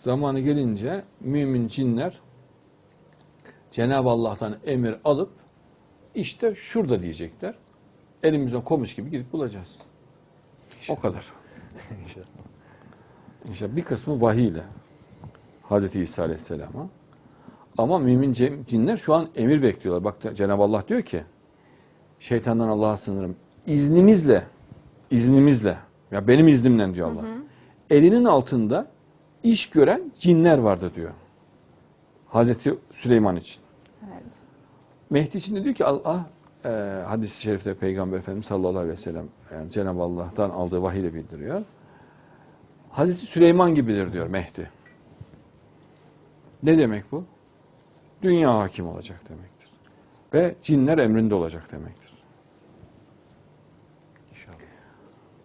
Zamanı gelince mümin cinler Cenab-ı Allah'tan emir alıp işte şurada diyecekler. Elimizden komuş gibi gidip bulacağız. O kadar. İnşallah. İnşallah bir kısmı vahiy ile Hazreti İsa Aleyhisselam'a. Ama mümin cin- cinler şu an emir bekliyorlar. Bak Cenab-ı Allah diyor ki şeytandan Allah'a sığınırım. İznimizle, iznimizle, ya benim iznimle diyor Allah. Elinin altında iş gören cinler vardı diyor. Hazreti Süleyman için. Evet. Mehdi için de diyor ki Allah e, hadis-i şerifte Peygamber Efendimiz sallallahu aleyhi ve sellem yani Cenab-ı Allah'tan aldığı vahiy ile bildiriyor. Hazreti Süleyman gibidir diyor Mehdi. Ne demek bu? Dünya hakim olacak demektir. Ve cinler emrinde olacak demektir. İnşallah.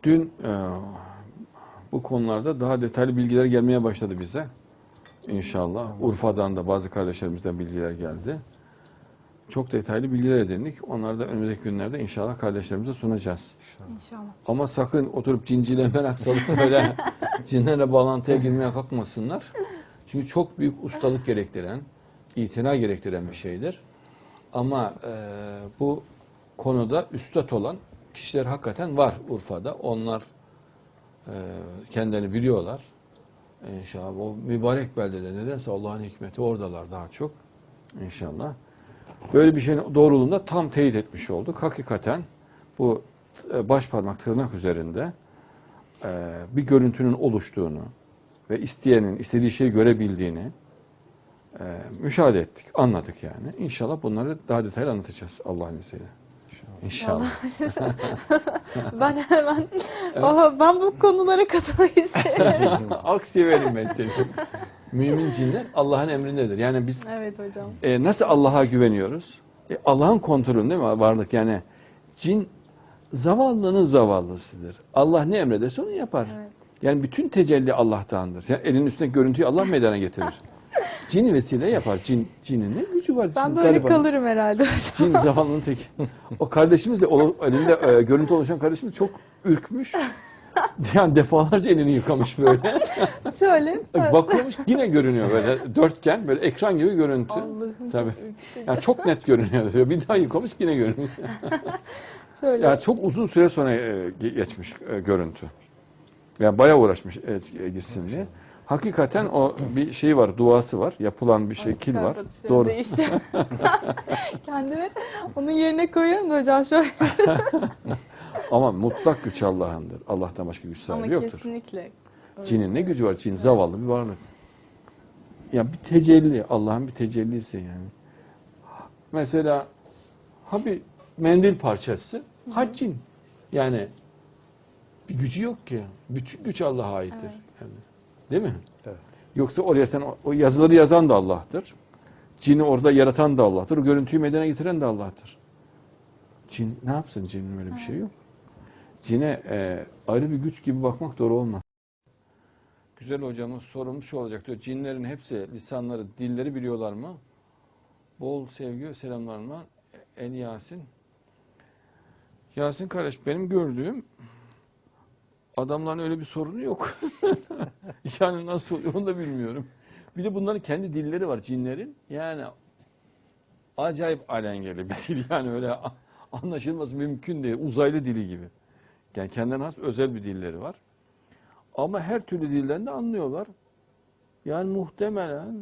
Dün e, bu konularda daha detaylı bilgiler gelmeye başladı bize. İnşallah. Urfa'dan da bazı kardeşlerimizden bilgiler geldi. Çok detaylı bilgiler edindik. Onları da önümüzdeki günlerde inşallah kardeşlerimize sunacağız. İnşallah. Ama sakın oturup cinciyle merak salıp böyle cinlerle bağlantıya girmeye kalkmasınlar. Çünkü çok büyük ustalık gerektiren, itina gerektiren bir şeydir. Ama e, bu konuda üstad olan kişiler hakikaten var Urfa'da. Onlar kendilerini biliyorlar. İnşallah o mübarek beldede nedense Allah'ın hikmeti oradalar daha çok. İnşallah. Böyle bir şeyin doğruluğunda tam teyit etmiş olduk. Hakikaten bu e, baş parmak tırnak üzerinde e, bir görüntünün oluştuğunu ve isteyenin istediği şeyi görebildiğini e, müşahede ettik, anladık yani. İnşallah bunları daha detaylı anlatacağız Allah'ın izniyle. İnşallah. ben hemen Valla ben bu konulara katılmak isterim. Aksiye verin ben seni. Mümin cinler Allah'ın emrindedir. Yani biz evet hocam. E, nasıl Allah'a güveniyoruz? E, Allah'ın kontrolünde mi varlık? Yani cin zavallının zavallısıdır. Allah ne emrederse onu yapar. Evet. Yani bütün tecelli Allah'tandır. Yani elinin üstünde görüntüyü Allah meydana getirir. Cin vesile yapar. Cin, cinin ne gücü var? Ben Cin böyle gariban. kalırım herhalde. Cin zavallının tek. O kardeşimizle o, elinde e, görüntü oluşan kardeşimiz çok ürkmüş. Yani defalarca elini yıkamış böyle. Şöyle. Bakıyormuş yine görünüyor böyle dörtgen böyle ekran gibi görüntü. Allah'ım Tabii. çok. Yani çok net görünüyor. Bir daha yıkamış yine görünüyor. Şöyle. Yani çok uzun süre sonra e, ge- geçmiş e, görüntü. Yani bayağı uğraşmış e, e, gitsin diye. Hakikaten o bir şey var, duası var. Yapılan bir şekil var. Kardeşlerim Doğru. Değişti. Kendimi onun yerine koyuyorum da hocam şöyle. Ama mutlak güç Allah'ındır. Allah'tan başka güç Ama sahibi yoktur. kesinlikle. Cinin ne gücü var? Cin zavallı bir varlık. Ya bir tecelli, Allah'ın bir tecellisi yani. Mesela ha bir mendil parçası, ha cin. Yani bir gücü yok ki. Bütün güç Allah'a aittir. Evet. Yani, değil mi? Evet. Yoksa oraya sen o- yazıları yazan da Allah'tır. Cini orada yaratan da Allah'tır. O görüntüyü meydana getiren de Allah'tır. Cin ne yapsın? Cinin öyle bir şey yok. Cine e, ayrı bir güç gibi bakmak doğru olmaz. Güzel hocamız sorumuz şu olacak diyor. Cinlerin hepsi lisanları, dilleri biliyorlar mı? Bol sevgi ve selamlarla El Yasin. Yasin kardeş benim gördüğüm adamların öyle bir sorunu yok. yani nasıl oluyor onu da bilmiyorum. Bir de bunların kendi dilleri var cinlerin. Yani acayip alengeli bir dil yani öyle anlaşılması mümkün değil. Uzaylı dili gibi. Yani kendine has özel bir dilleri var. Ama her türlü dilden de anlıyorlar. Yani muhtemelen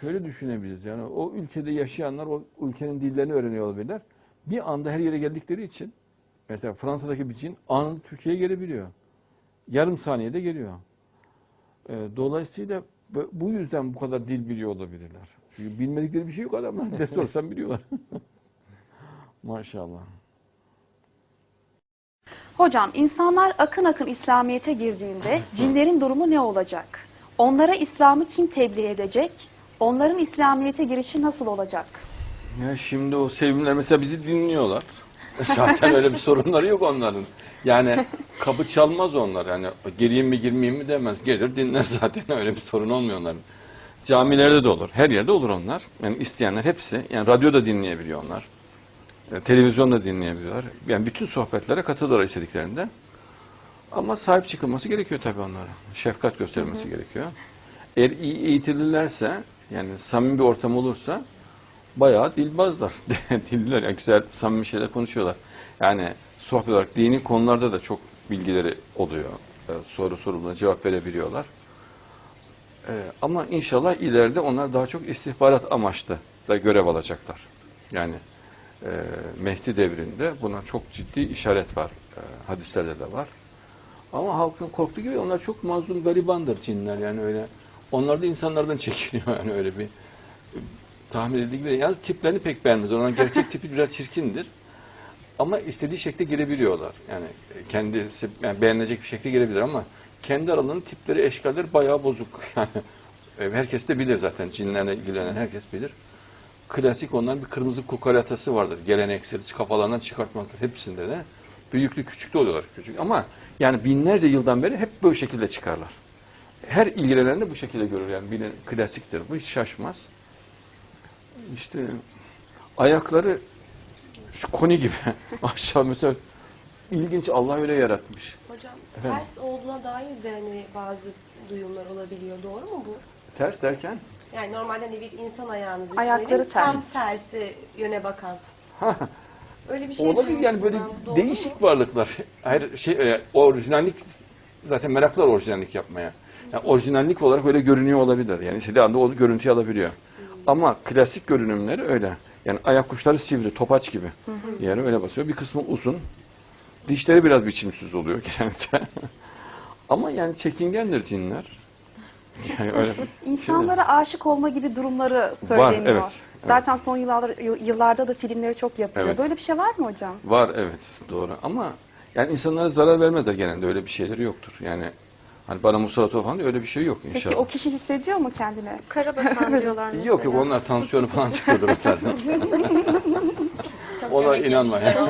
şöyle düşünebiliriz. Yani o ülkede yaşayanlar o ülkenin dillerini öğreniyor olabilirler. Bir anda her yere geldikleri için mesela Fransa'daki bir cin anında Türkiye'ye gelebiliyor. Yarım saniyede geliyor. Ee, dolayısıyla bu- yüzden bu kadar dil biliyor olabilirler. Çünkü bilmedikleri bir şey yok adamlar. Ne sorsan biliyorlar. Maşallah. Hocam insanlar akın akın İslamiyet'e girdiğinde cinlerin durumu ne olacak? Onlara İslam'ı kim tebliğ edecek? Onların İslamiyet'e girişi nasıl olacak? Ya şimdi o sevimler mesela bizi dinliyorlar. Zaten öyle bir sorunları yok onların. Yani kapı çalmaz onlar. Yani gireyim mi girmeyeyim mi demez. Gelir dinler zaten öyle bir sorun olmuyor onların. Camilerde de olur. Her yerde olur onlar. Yani isteyenler hepsi. Yani radyo da dinleyebiliyor onlar. E, Televizyon da dinleyebiliyorlar. Yani bütün sohbetlere katılıyorlar istediklerinde. Ama sahip çıkılması gerekiyor tabii onlara. Şefkat gösterilmesi gerekiyor. eğer iyi eğitilirlerse yani samimi bir ortam olursa bayağı dilbazlar. Diller yani güzel samimi şeyler konuşuyorlar. Yani sohbet olarak dini konularda da çok bilgileri oluyor. Ee, soru sorulduğunda cevap verebiliyorlar. Ee, ama inşallah ileride onlar daha çok istihbarat amaçlı da görev alacaklar. Yani e, Mehdi devrinde buna çok ciddi işaret var. E, hadislerde de var. Ama halkın korktuğu gibi onlar çok mazlum garibandır cinler yani öyle. Onlar da insanlardan çekiniyor yani öyle bir e, tahmin edildiği gibi. Yalnız tiplerini pek beğenmez. Onların gerçek tipi biraz çirkindir. Ama istediği şekilde girebiliyorlar. Yani kendisi yani beğenilecek bir şekilde girebilir ama kendi aralarının tipleri, eşkalleri bayağı bozuk. Yani e, herkes de bilir zaten. Cinlerle ilgilenen herkes bilir. Klasik onların bir kırmızı kukaratası vardır. Geleneksel kafalarından çıkartmaklar hepsinde de. Büyüklü küçüklü oluyorlar küçük. Ama yani binlerce yıldan beri hep böyle şekilde çıkarlar. Her ilgilenen de bu şekilde görür. Yani bilin, klasiktir bu. Hiç şaşmaz. İşte ayakları şu koni gibi aşağı mesela ilginç Allah öyle yaratmış. Hocam Efendim? ters olduğuna dair de hani bazı duyumlar olabiliyor. Doğru mu bu? Ters derken Yani normalde hani bir insan ayağını düşünelim. Ayakları Tam ters. tersi yöne bakan. Öyle bir şey olabilir yani böyle. Doğru değişik mu? varlıklar. Her şey e, orijinallik zaten meraklılar orijinallik yapmaya. Yani orijinallik olarak öyle görünüyor olabilir. Yani istediği anda o görüntüyü alabiliyor. Ama klasik görünümleri öyle. Yani ayak kuşları sivri, topaç gibi. Yani öyle basıyor. Bir kısmı uzun. Dişleri biraz biçimsiz oluyor genelde. Ama yani çekingendir cinler. Yani öyle İnsanlara aşık olma gibi durumları söyleniyor. evet, evet. Zaten son yıllarda, yıllarda da filmleri çok yapılıyor. Evet. Böyle bir şey var mı hocam? Var evet doğru ama yani insanlara zarar vermezler genelde öyle bir şeyleri yoktur. Yani hani bana musallat ol falan diye öyle bir şey yok inşallah. Peki o kişi hissediyor mu kendine? Karabasan diyorlar mesela. Yok yok onlar tansiyonu falan çıkıyordur onların. Çok Ona inanma yemişler.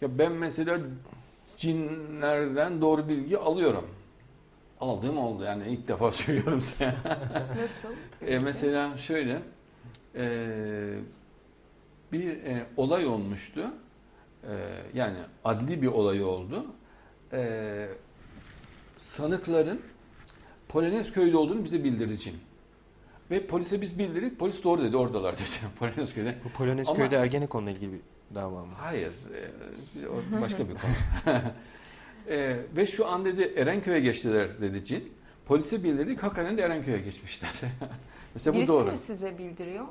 ya ben mesela cinlerden doğru bilgi alıyorum. Aldığım oldu yani ilk defa söylüyorum size. Nasıl? E, mesela şöyle e, bir e, olay olmuştu. E, yani adli bir olay oldu. E, sanıkların Polonezköy'de olduğunu bize bildirdi cin. Ve polise biz bildirdik. Polis doğru dedi oradalar dedi. Polonezköy'de. Bu Polonezköy'de Ergenekon'la ilgili bir dava mı? Hayır. e, o başka bir konu. E, ve şu an dedi Erenköy'e geçtiler dedi cin. Polise bildirdik. Hakikaten de Erenköy'e geçmişler. Mesela bu Birisi doğru. mi size bildiriyor?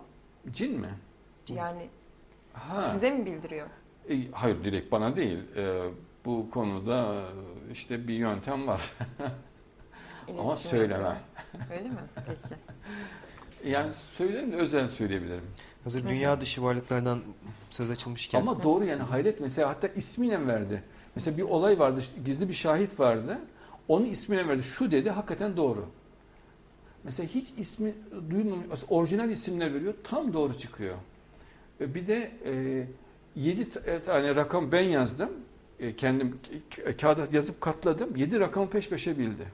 Cin mi? Yani Ha. size mi bildiriyor? E, hayır direkt bana değil. E, bu konuda e, işte bir yöntem var. Ama söylemem. Öyle mi? Peki. Yani söylerim de özel söyleyebilirim. Hazır dünya dışı varlıklardan söz açılmışken Ama doğru yani hayret mesela hatta ismiyle verdi. Mesela bir olay vardı gizli bir şahit vardı. Onun ismine verdi. Şu dedi hakikaten doğru. Mesela hiç ismi duymamış, orijinal isimler veriyor. Tam doğru çıkıyor. E, Bir de e, 7 tane rakam ben yazdım. E, kendim k- kağıda yazıp katladım. 7 rakamı peş peşe bildi.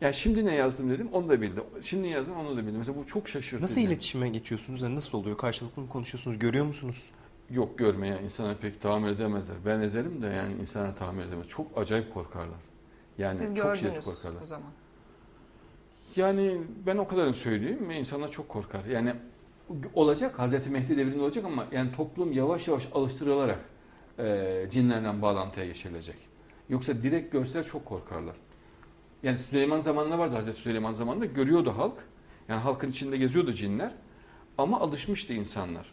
Yani şimdi ne yazdım dedim onu da bildi. Şimdi yazdım onu da bildi. Mesela bu çok şaşırtıcı. nasıl iletişime geçiyorsunuz? Yani nasıl oluyor? Karşılıklı mı konuşuyorsunuz? Görüyor musunuz? Yok görmeye insana pek tahammül edemezler. Ben ederim de yani insana tahammül edemez. Çok acayip korkarlar. Yani Siz çok şiddet korkarlar. o zaman. Yani ben o kadarını söyleyeyim insanlar çok korkar. Yani olacak Hazreti Mehdi devrinde olacak ama yani toplum yavaş yavaş alıştırılarak e, cinlerden bağlantıya geçirilecek. Yoksa direkt görseler çok korkarlar. Yani Süleyman zamanında vardı Hazreti Süleyman zamanında görüyordu halk. Yani halkın içinde geziyordu cinler. Ama alışmıştı insanlar.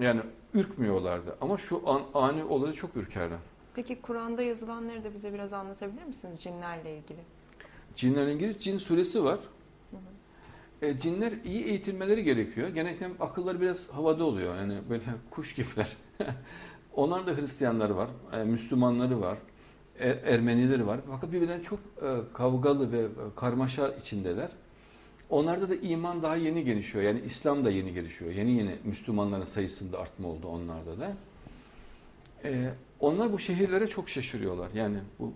Yani ürkmüyorlardı. Ama şu an ani olayı çok ürkerler. Peki Kur'an'da yazılanları da bize biraz anlatabilir misiniz cinlerle ilgili? Cinlerle ilgili cin suresi var. E, cinler iyi eğitilmeleri gerekiyor. Genellikle akılları biraz havada oluyor. Yani böyle kuş gibiler. Onlar da Hristiyanları var, e, Müslümanları var, e, Ermenileri var. Fakat birbirlerine çok e, kavgalı ve e, karmaşa içindeler. Onlarda da iman daha yeni gelişiyor. Yani İslam da yeni gelişiyor. Yeni yeni Müslümanların sayısında artma oldu onlarda da. Onlar bu şehirlere çok şaşırıyorlar. Yani bu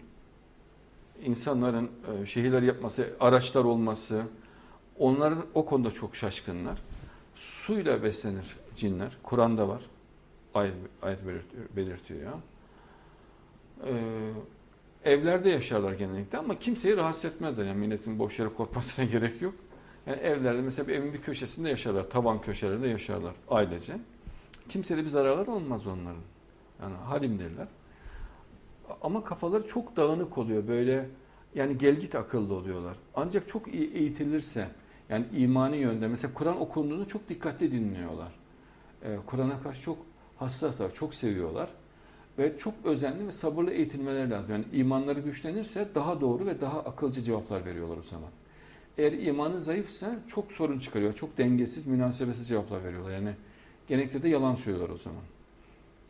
insanların şehirler yapması, araçlar olması, onların o konuda çok şaşkınlar. Suyla beslenir cinler. Kur'an'da var. Ayet, ayet belirtiyor. belirtiyor. Ee, Evlerde yaşarlar genellikle ama kimseyi rahatsız etmezler. Yani milletin boş yere korkmasına gerek yok. Yani evlerde mesela bir evin bir köşesinde yaşarlar. Tavan köşelerinde yaşarlar ailece. Kimseye de bir zararları olmaz onların. Yani halimdirler. Ama kafaları çok dağınık oluyor. Böyle yani gelgit akıllı oluyorlar. Ancak çok iyi eğitilirse yani imani yönde mesela Kur'an okunduğunda çok dikkatli dinliyorlar. Ee, Kur'an'a karşı çok hassaslar, çok seviyorlar. Ve çok özenli ve sabırlı eğitilmeleri lazım. Yani imanları güçlenirse daha doğru ve daha akılcı cevaplar veriyorlar o zaman. Eğer imanı zayıfsa çok sorun çıkarıyor. Çok dengesiz, münasebetsiz cevaplar veriyorlar. Yani genellikle de yalan söylüyorlar o zaman.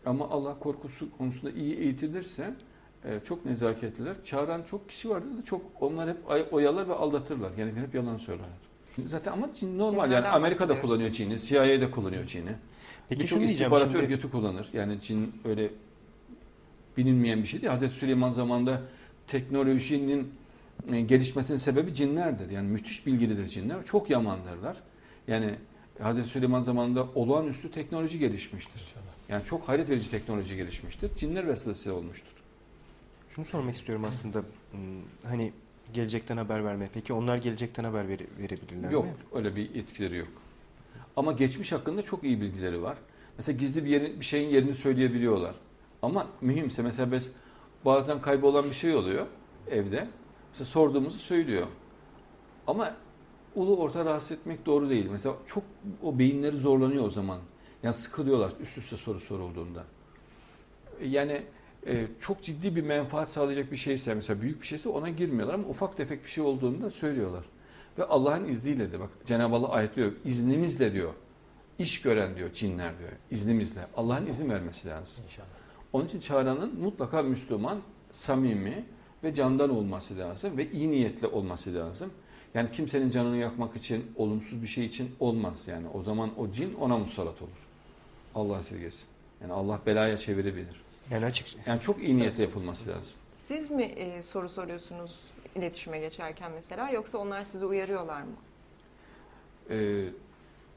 Ama Allah korkusu konusunda iyi eğitilirse e, çok nezaketliler. Çağıran çok kişi vardı da çok onlar hep oyalar ve aldatırlar. Genellikle hep yalan söylerler. Zaten ama Çin normal yani Çinlerden Amerika'da bahsediyoruz. kullanıyor Çin'i, CIA'de kullanıyor Çin'i. Peki Birçok şunu diyeceğim istihbarat şimdi. örgütü kullanır. Yani Çin öyle bilinmeyen bir şey değil. Hazreti Süleyman zamanında teknolojinin e, gelişmesinin sebebi cinlerdir. Yani müthiş bilgilidir cinler. Çok yamandırlar. Yani Hazreti Süleyman zamanında olağanüstü teknoloji gelişmiştir. Yani çok hayret verici teknoloji gelişmiştir. Cinler vesilesiyle olmuştur. Şunu sormak istiyorum aslında. Hmm, Hani gelecekten haber verme. Peki onlar gelecekten haber vere- verebilirler Yok mi? öyle bir etkileri yok. Ama geçmiş hakkında çok iyi bilgileri var. Mesela gizli bir yerin, bir şeyin yerini söyleyebiliyorlar. Ama mühimse mesela biz bazen kaybolan bir şey oluyor evde. Mesela sorduğumuzu söylüyor. Ama ulu orta rahatsız etmek doğru değil. Mesela çok o beyinleri zorlanıyor o zaman. Yani sıkılıyorlar üst üste soru sorulduğunda. Yani e, çok ciddi bir menfaat sağlayacak bir şeyse mesela büyük bir şeyse ona girmiyorlar ama ufak tefek bir şey olduğunda söylüyorlar. Ve Allah'ın izniyle de bak Cenab-ı Allah ayetliyor. iznimizle diyor. iş gören diyor cinler diyor. iznimizle. Allah'ın izin vermesi lazım. İnşallah. Onun için çağıranın mutlaka Müslüman, samimi ve candan olması lazım ve iyi niyetli olması lazım. Yani kimsenin canını yakmak için, olumsuz bir şey için olmaz. Yani o zaman o cin ona musallat olur. Allah esirgesin. Yani Allah belaya çevirebilir. Yani açık Yani çok iyi niyetle yapılması lazım. Siz mi e, soru soruyorsunuz iletişime geçerken mesela yoksa onlar sizi uyarıyorlar mı? Ee,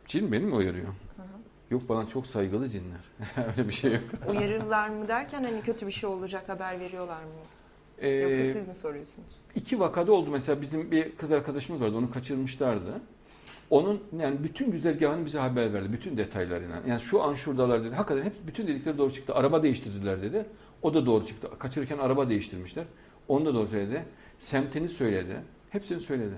cin beni mi uyarıyor? Yok bana çok saygılı cinler. Öyle bir şey yok. Uyarırlar mı derken hani kötü bir şey olacak haber veriyorlar mı? Ee, Yoksa siz mi soruyorsunuz? İki vakada oldu. Mesela bizim bir kız arkadaşımız vardı. Onu kaçırmışlardı. Onun yani bütün güzergahını bize haber verdi. Bütün detaylarıyla. Yani şu an şuradalar dedi. Hakikaten hep bütün dedikleri doğru çıktı. Araba değiştirdiler dedi. O da doğru çıktı. Kaçırırken araba değiştirmişler. Onu da doğru söyledi. Semtini söyledi. Hepsini söyledi.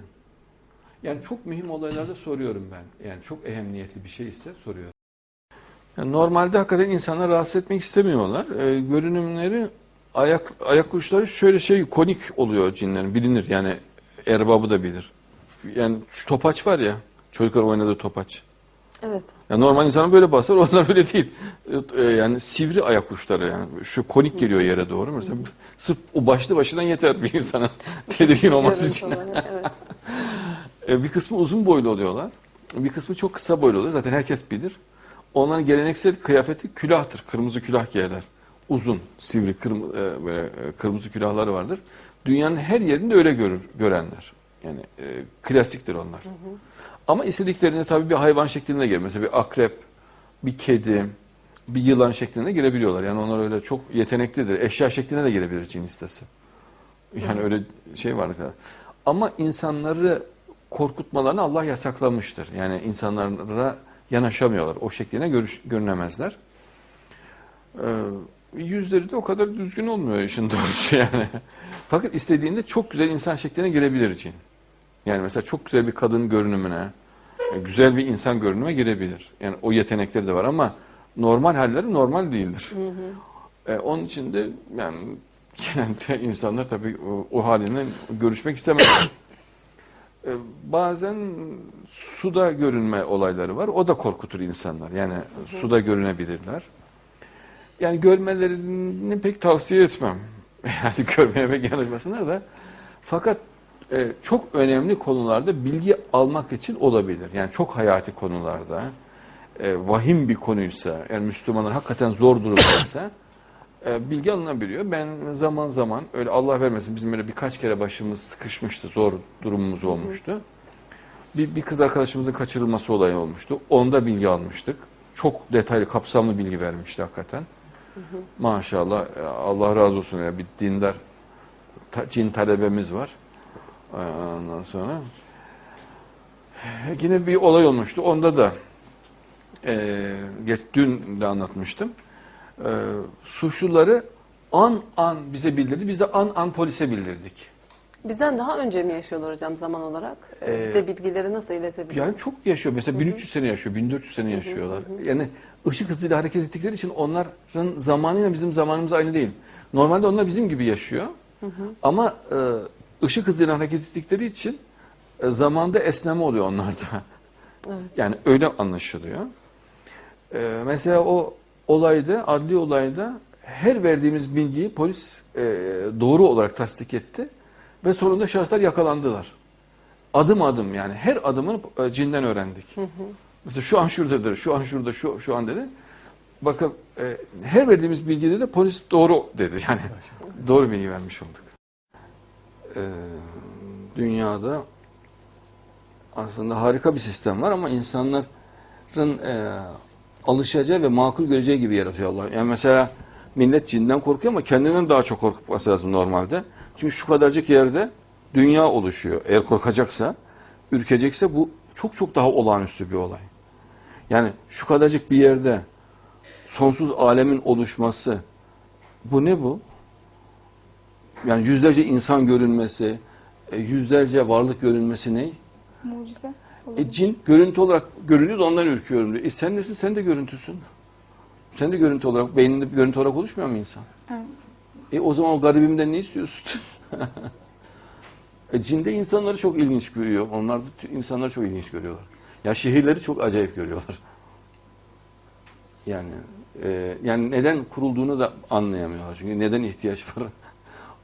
Yani çok mühim olaylarda soruyorum ben. Yani çok ehemmiyetli bir şey ise soruyorum. Yani normalde hakikaten insanları rahatsız etmek istemiyorlar. Ee, görünümleri ayak ayak uçları şöyle şey konik oluyor cinlerin bilinir yani erbabı da bilir. Yani şu topaç var ya çocuklar oynadığı topaç. Evet. Ya normal insanın böyle basar onlar öyle değil. Ee, yani sivri ayak uçları yani şu konik geliyor yere doğru. Mesela sırf o başlı başından yeter bir insanın tedirgin olması için. Görüntü olarak, evet. E, Bir kısmı uzun boylu oluyorlar. Bir kısmı çok kısa boylu oluyor. Zaten herkes bilir. Onların geleneksel kıyafeti külahtır. Kırmızı külah giyerler. Uzun, sivri, kırm- e, böyle e, kırmızı külahları vardır. Dünyanın her yerinde öyle görür görenler. Yani e, klasiktir onlar. Ama istediklerinde tabii bir hayvan şeklinde gelir. Mesela bir akrep, bir kedi, bir yılan şeklinde girebiliyorlar. Yani onlar öyle çok yeteneklidir. Eşya şeklinde de girebilir cin istese. Yani öyle şey var. Ama insanları korkutmalarını Allah yasaklamıştır. Yani insanlara yanaşamıyorlar. O şekline görüş, görünemezler. Ee, yüzleri de o kadar düzgün olmuyor işin doğrusu yani. Fakat istediğinde çok güzel insan şekline girebilir için. Yani mesela çok güzel bir kadın görünümüne, güzel bir insan görünüme girebilir. Yani o yetenekleri de var ama normal halleri normal değildir. E, onun için de yani genelde insanlar tabii o, o halinden görüşmek istemez. E, bazen suda görünme olayları var. O da korkutur insanlar. Yani suda görünebilirler. Yani görmelerini pek tavsiye etmem. Yani görmeye pek yanaşmasınlar da. Fakat e, çok önemli konularda bilgi almak için olabilir. Yani çok hayati konularda, e, vahim bir konuysa, yani Müslümanlar hakikaten zor durumdaysa e, bilgi alınabiliyor. Ben zaman zaman öyle Allah vermesin bizim böyle birkaç kere başımız sıkışmıştı, zor durumumuz olmuştu. Bir, bir kız arkadaşımızın kaçırılması olayı olmuştu. Onda bilgi almıştık. Çok detaylı, kapsamlı bilgi vermişti hakikaten. Maşallah e, Allah razı olsun ya bir dindar cin talebemiz var. Ee, Ondan sonra yine bir olay olmuştu. Onda da e, geç, dün de anlatmıştım. E, suçluları an an bize bildirdi. Biz de an an polise bildirdik. Bizden daha önce mi yaşıyorlar hocam zaman olarak? Ee, Ee, Bize bilgileri nasıl iletebiliyor? Yani çok yaşıyor. Mesela 1300 sene yaşıyor, 1400 sene yaşıyorlar. Yani ışık hızıyla hareket ettikleri için onların zamanıyla bizim zamanımız aynı değil. Normalde onlar bizim gibi yaşıyor. Ama e, ışık hızıyla hareket ettikleri için e, zamanda esneme oluyor onlarda. Evet. Yani öyle anlaşılıyor. E, mesela o olayda, adli olayda her verdiğimiz bilgiyi polis e, doğru olarak tasdik etti ve sonunda şahıslar yakalandılar. Adım adım yani her adımını e, cinden öğrendik. Mesela şu an şuradadır, şu an şurada, şu, şu an dedi. Bakın e, her verdiğimiz bilgide de polis doğru dedi. Yani doğru bilgi vermiş olduk. E, dünyada aslında harika bir sistem var ama insanların e, alışacağı ve makul göreceği gibi yaratıyor Allah. Yani mesela millet cinden korkuyor ama kendinden daha çok korkması lazım normalde. Çünkü şu kadarcık yerde dünya oluşuyor. Eğer korkacaksa, ürkecekse bu çok çok daha olağanüstü bir olay. Yani şu kadarcık bir yerde sonsuz alemin oluşması bu ne bu? Yani yüzlerce insan görünmesi, e, yüzlerce varlık görünmesi ne? Mucize. E, cin görüntü olarak görünüyor da ondan ürküyorum diyor. E sen nesin? Sen de görüntüsün. Sen de görüntü olarak, beyninde bir görüntü olarak oluşmuyor mu insan? Evet. E o zaman o garibimden ne istiyorsun? e, cinde insanları çok ilginç görüyor. Onlar da insanları çok ilginç görüyorlar. Ya şehirleri çok acayip görüyorlar. Yani e, yani neden kurulduğunu da anlayamıyorlar. Çünkü neden ihtiyaç var?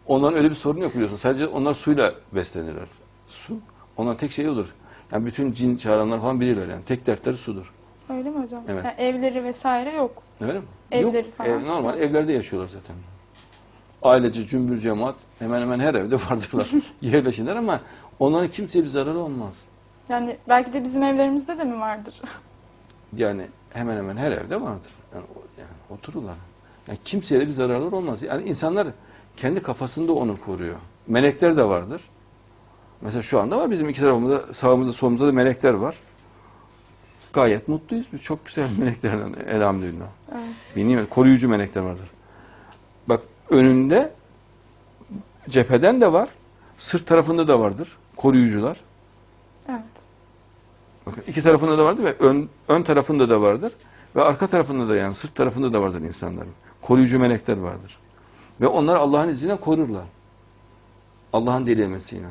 Onların öyle bir sorun yok biliyorsun. Sadece onlar suyla beslenirler. Su. Onların tek şeyi odur. Yani bütün cin çağıranlar falan bilirler yani. Tek dertleri sudur. Öyle mi hocam? Evet. Yani evleri vesaire yok. Öyle mi? Evleri Yok. falan. ev- normal evlerde yaşıyorlar zaten. Ailece cümbür cemaat hemen hemen her evde vardırlar. Yerleşirler ama onların kimseye bir zararı olmaz. Yani belki de bizim evlerimizde de mi vardır? Yani hemen hemen her evde vardır. Yani, yani otururlar. Yani kimseye de bir zararları olmaz. Yani insanlar kendi kafasında onu koruyor. Melekler de vardır. Mesela şu anda var bizim iki tarafımızda sağımızda solumuzda da melekler var. Gayet mutluyuz. Biz çok güzel meleklerden elhamdülillah. Evet. Koruyucu melekler vardır. Bak önünde cepheden de var, sırt tarafında da vardır koruyucular. Evet. Bakın iki tarafında da vardır ve ön, ön tarafında da vardır. Ve arka tarafında da yani sırt tarafında da vardır insanların. Koruyucu melekler vardır. Ve onlar Allah'ın izniyle korurlar. Allah'ın dilemesiyle.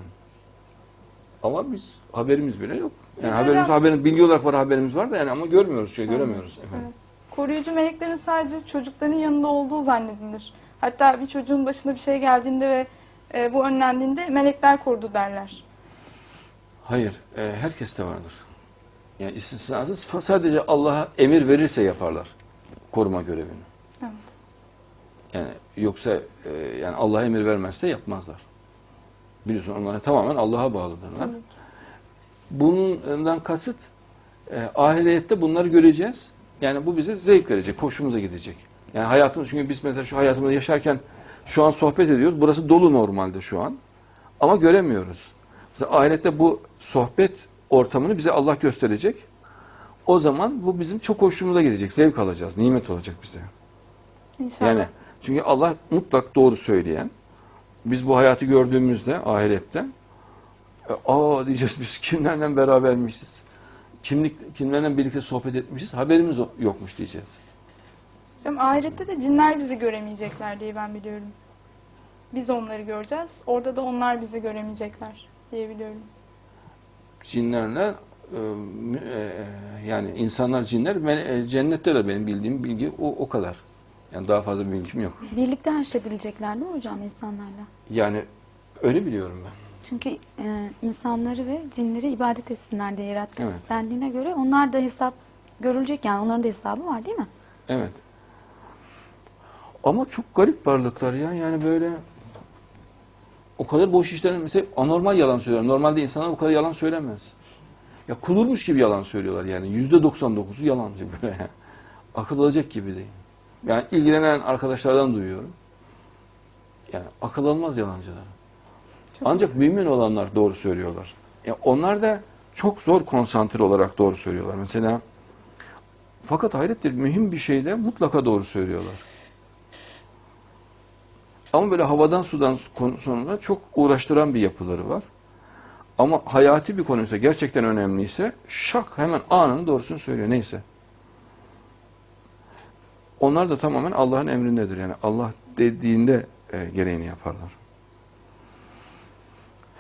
Ama biz haberimiz bile yok. Yani Peki haberimiz, hocam- haberin, bilgi olarak var haberimiz var da yani ama görmüyoruz, şey göremiyoruz. Efendim. Evet. Koruyucu meleklerin sadece çocukların yanında olduğu zannedilir. Hatta bir çocuğun başına bir şey geldiğinde ve e, bu önlendiğinde melekler korudu derler. Hayır, e, herkes de vardır. Yani istisnasız sadece Allah'a emir verirse yaparlar koruma görevini. Evet. Yani yoksa e, yani Allah'a emir vermezse yapmazlar. Biliyorsun onlar tamamen Allah'a bağlıdırlar. Ki. Bundan kasıt e, ahirette bunları göreceğiz. Yani bu bize zevk verecek, hoşumuza gidecek. Yani hayatımız çünkü biz mesela şu hayatımızda yaşarken şu an sohbet ediyoruz. Burası dolu normalde şu an. Ama göremiyoruz. Mesela ahirette bu sohbet ortamını bize Allah gösterecek. O zaman bu bizim çok hoşumuza gidecek. Zevk alacağız. Nimet olacak bize. İnşallah. Yani çünkü Allah mutlak doğru söyleyen. Biz bu hayatı gördüğümüzde ahirette e, aa diyeceğiz biz kimlerle berabermişiz. Kimlik, kimlerle birlikte sohbet etmişiz. Haberimiz yokmuş diyeceğiz. Hocam ahirette de cinler bizi göremeyecekler diye ben biliyorum. Biz onları göreceğiz. Orada da onlar bizi göremeyecekler diye biliyorum. Cinlerle e, mü- e, yani insanlar cinler e, cennette de benim bildiğim bilgi o, o kadar. Yani daha fazla bir bilgim yok. Birlikte haşredilecekler değil mi hocam insanlarla? Yani öyle biliyorum ben. Çünkü e, insanları ve cinleri ibadet etsinler diye yarattı. Evet. Dendiğine göre onlar da hesap görülecek yani onların da hesabı var değil mi? Evet. Ama çok garip varlıklar ya. Yani böyle o kadar boş işlerin mesela anormal yalan söylüyorlar. Normalde insanlar o kadar yalan söylemez. Ya kudurmuş gibi yalan söylüyorlar yani. Yüzde 99'u yalancı böyle. Akıl alacak gibi değil. Yani ilgilenen arkadaşlardan duyuyorum. Yani akıl almaz yalancılar. Ancak mümin olanlar doğru söylüyorlar. Ya onlar da çok zor konsantre olarak doğru söylüyorlar. Mesela fakat hayrettir mühim bir şeyde mutlaka doğru söylüyorlar. Ama böyle havadan sudan konusunda çok uğraştıran bir yapıları var. Ama hayati bir konuysa gerçekten önemliyse şak hemen anını doğrusunu söylüyor neyse. Onlar da tamamen Allah'ın emrindedir. Yani Allah dediğinde e, gereğini yaparlar.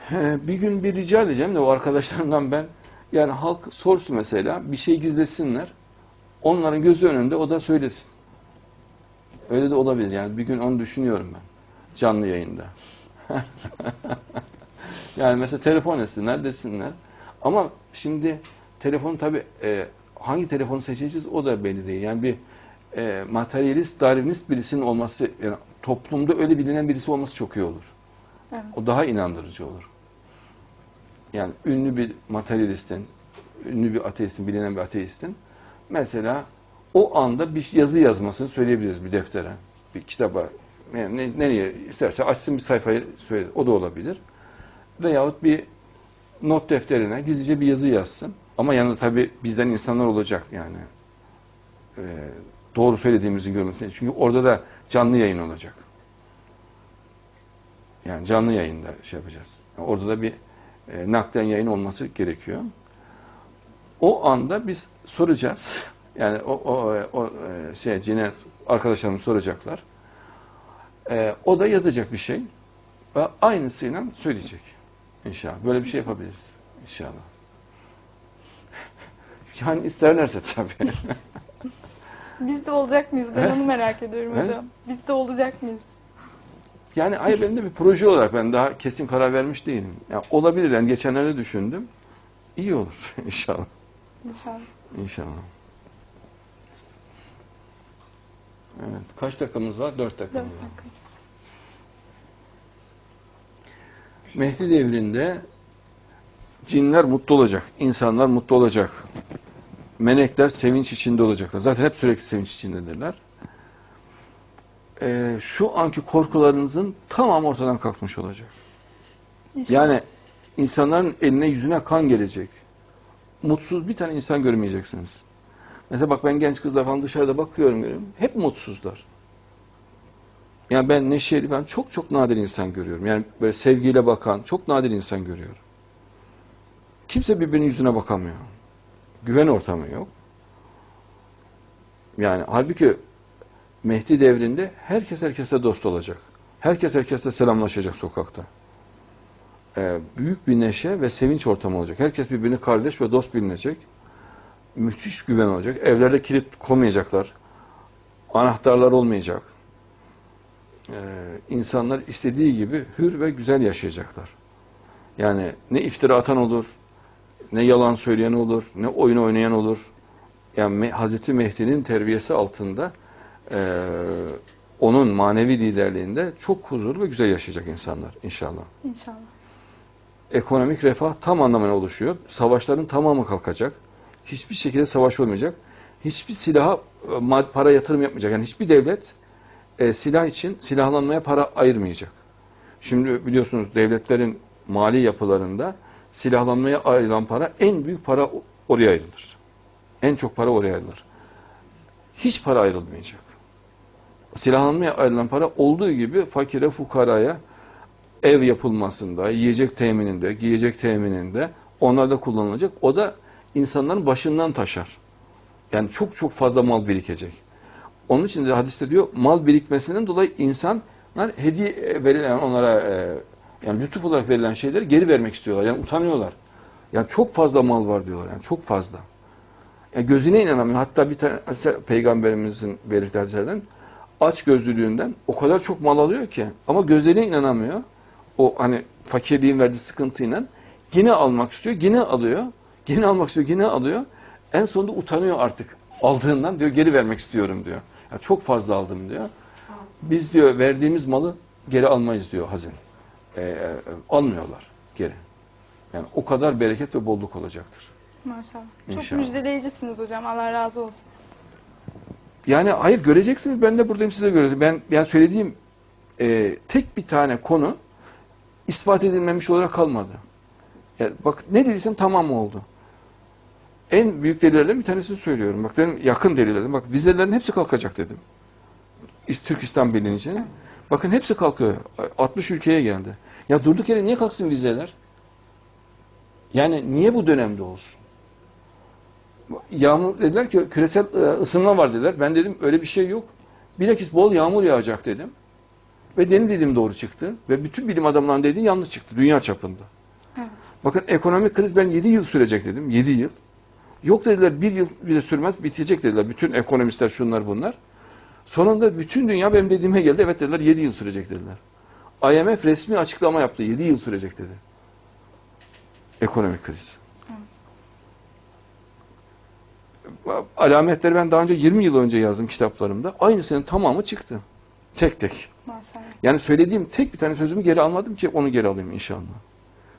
He, bir gün bir rica edeceğim de o arkadaşlarımdan ben yani halk sorsun mesela bir şey gizlesinler. Onların gözü önünde o da söylesin. Öyle de olabilir yani bir gün onu düşünüyorum ben canlı yayında. yani mesela telefon etsinler desinler. Ama şimdi telefon tabi hangi telefonu seçeceğiz o da belli değil. Yani bir e, materyalist, darwinist birisinin olması, yani toplumda öyle bilinen birisi olması çok iyi olur. Evet. O daha inandırıcı olur. Yani ünlü bir materyalistin, ünlü bir ateistin, bilinen bir ateistin mesela o anda bir yazı yazmasını söyleyebiliriz bir deftere, bir kitaba. Yani ne- nereye isterse açsın bir sayfayı söyle, o da olabilir. Veyahut bir not defterine gizlice bir yazı yazsın. Ama yanında tabii bizden insanlar olacak yani. Ee, doğru söylediğimizi görmesine. Çünkü orada da canlı yayın olacak. Yani canlı yayında şey yapacağız. Orada da bir e, naklen yayın olması gerekiyor. O anda biz soracağız. Yani o, o, o e, şey cine arkadaşlarımız soracaklar. E, o da yazacak bir şey ve aynısıyla söyleyecek. İnşallah. Böyle bir şey yapabiliriz. İnşallah. Yani isterlerse tabii. Biz de olacak mıyız? Ben He? onu merak ediyorum He? hocam. Biz de olacak mıyız? Yani hayır ben de bir proje olarak ben daha kesin karar vermiş değilim. Yani olabilir yani geçenlerde düşündüm. İyi olur inşallah. İnşallah. İnşallah. Evet. Kaç dakikamız var? Dört Dört dakikamız var. dakika. Mehdi devrinde cinler mutlu olacak, insanlar mutlu olacak. Melekler sevinç içinde olacaklar. Zaten hep sürekli sevinç içindedirler. Ee, şu anki korkularınızın tamamı ortadan kalkmış olacak. İnşallah. Yani insanların eline yüzüne kan gelecek. Mutsuz bir tane insan görmeyeceksiniz. Mesela bak ben genç kızlar falan dışarıda bakıyorum görüyorum. Hep mutsuzlar. Yani ben neşeli falan çok çok nadir insan görüyorum. Yani böyle sevgiyle bakan çok nadir insan görüyorum. Kimse birbirinin yüzüne bakamıyor. Güven ortamı yok. Yani halbuki Mehdi devrinde herkes herkese dost olacak. Herkes herkesle selamlaşacak sokakta. Ee, büyük bir neşe ve sevinç ortamı olacak. Herkes birbirini kardeş ve dost bilinecek. Müthiş güven olacak. Evlerde kilit koymayacaklar. Anahtarlar olmayacak. Ee, insanlar istediği gibi hür ve güzel yaşayacaklar. Yani ne iftira atan olur, ne yalan söyleyen olur, ne oyun oynayan olur. Yani Hazreti Mehdi'nin terbiyesi altında eee, onun manevi liderliğinde çok huzur ve güzel yaşayacak insanlar inşallah. İnşallah. Ekonomik refah tam anlamıyla oluşuyor. Savaşların tamamı kalkacak. Hiçbir şekilde savaş olmayacak. Hiçbir silaha e, para yatırım yapmayacak. Yani hiçbir devlet e, silah için silahlanmaya para ayırmayacak. Şimdi biliyorsunuz devletlerin mali yapılarında silahlanmaya ayrılan para en büyük para oraya ayrılır. En çok para oraya ayrılır. Hiç para ayrılmayacak. Silahlanmaya ayrılan para olduğu gibi fakire, fukaraya ev yapılmasında, yiyecek temininde, giyecek temininde onlarda kullanılacak. O da insanların başından taşar. Yani çok çok fazla mal birikecek. Onun için de hadiste diyor mal birikmesinden dolayı insanlar hediye verilen onlara e, yani lütuf olarak verilen şeyleri geri vermek istiyorlar. Yani utanıyorlar. Yani çok fazla mal var diyorlar. Yani çok fazla. Yani gözüne inanamıyor. Hatta bir tane peygamberimizin belirttiği hadislerden aç gözlülüğünden o kadar çok mal alıyor ki ama gözlerine inanamıyor. O hani fakirliğin verdiği sıkıntıyla yine almak istiyor, yine alıyor. Yine almak istiyor, yine alıyor. En sonunda utanıyor artık. Aldığından diyor geri vermek istiyorum diyor. Ya çok fazla aldım diyor. Biz diyor verdiğimiz malı geri almayız diyor hazin. Ee, e, almıyorlar geri. Yani o kadar bereket ve bolluk olacaktır. Maşallah. Çok İnşallah. müjdeleyicisiniz hocam. Allah razı olsun. Yani hayır göreceksiniz ben de buradayım size göreceğim. Ben yani söylediğim e, tek bir tane konu ispat edilmemiş olarak kalmadı. Yani bak ne dediysem tamam oldu. En büyük delillerden bir tanesini söylüyorum. Bak dedim yakın delillerden. Bak vizelerin hepsi kalkacak dedim. İs- Türkistan bilince. Bakın hepsi kalkıyor. 60 ülkeye geldi. Ya durduk yere niye kalksın vizeler? Yani niye bu dönemde olsun? Yağmur dediler ki küresel e, ısınma var dediler. Ben dedim öyle bir şey yok. Bilakis bol yağmur yağacak dedim. Ve benim dediğim doğru çıktı. Ve bütün bilim adamlarının dediği yanlış çıktı dünya çapında. Evet. Bakın ekonomik kriz ben 7 yıl sürecek dedim. 7 yıl. Yok dediler bir yıl bile sürmez bitecek dediler. Bütün ekonomistler şunlar bunlar. Sonunda bütün dünya benim dediğime geldi. Evet dediler 7 yıl sürecek dediler. IMF resmi açıklama yaptı. 7 yıl sürecek dedi. Ekonomik kriz. Alametleri ben daha önce 20 yıl önce yazdım kitaplarımda. Aynısının tamamı çıktı. Tek tek. Maşallah. Yani söylediğim tek bir tane sözümü geri almadım ki onu geri alayım inşallah.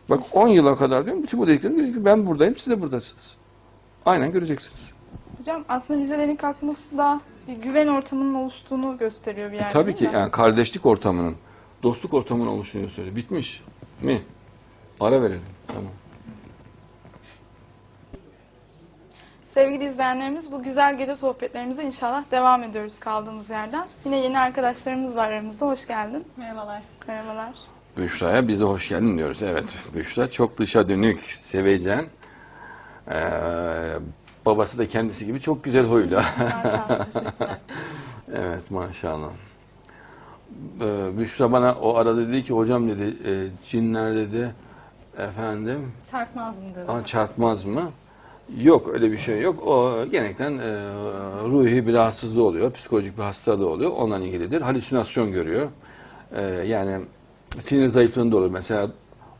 Bak 10 yıla kadar diyorum bütün bu dediklerim. Ben buradayım siz de buradasınız. Aynen göreceksiniz. Hocam aslında vizelerin kalkması da bir güven ortamının oluştuğunu gösteriyor bir E, yerde tabii değil ki mi? yani kardeşlik ortamının, dostluk ortamının oluştuğunu söylüyor. Bitmiş mi? Ara verelim. Tamam. Sevgili izleyenlerimiz bu güzel gece sohbetlerimize inşallah devam ediyoruz kaldığımız yerden. Yine yeni arkadaşlarımız var aramızda. Hoş geldin. Merhabalar. Merhabalar. Büşra'ya biz de hoş geldin diyoruz. Evet. Büşra çok dışa dönük, sevecen. Ee, babası da kendisi gibi çok güzel huylu. Maşallah. Evet maşallah. Ee, Büşra bana o arada dedi ki hocam dedi e, cinler dedi efendim Çarpmaz mı dedi. "Aa, çarpmaz mı? Yok öyle bir şey yok. O genellikle e, ruhi bir rahatsızlığı oluyor. Psikolojik bir hastalığı oluyor. Onunla ilgilidir. Halüsinasyon görüyor. E, yani sinir zayıflığında olur. Mesela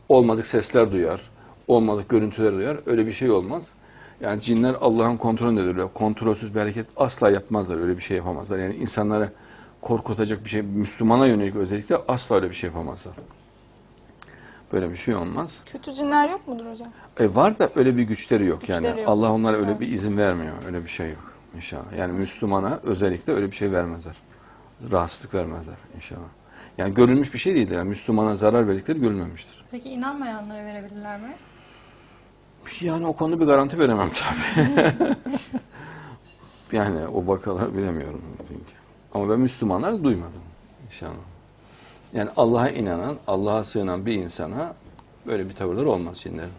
olmadık sesler duyar. Olmadık görüntüler duyar. Öyle bir şey olmaz. Yani cinler Allah'ın kontrolündedirler. Kontrolsüz bir hareket asla yapmazlar. Öyle bir şey yapamazlar. Yani insanları korkutacak bir şey, Müslümana yönelik özellikle asla öyle bir şey yapamazlar. Böyle bir şey olmaz. Kötü cinler yok mudur hocam? E var da öyle bir güçleri yok yani. Güçleri yok. Allah onlara öyle bir izin vermiyor. Öyle bir şey yok inşallah. Yani Müslümana özellikle öyle bir şey vermezler. Rahatsızlık vermezler inşallah. Yani görülmüş bir şey değildir. Yani Müslümana zarar verdikleri görülmemiştir. Peki inanmayanlara verebilirler mi? Yani o konuda bir garanti veremem tabii. yani o vakalar bilemiyorum. Çünkü. Ama ben Müslümanlar duymadım inşallah. Yani Allah'a inanan, Allah'a sığınan bir insana böyle bir tavırlar olmaz cinlerin.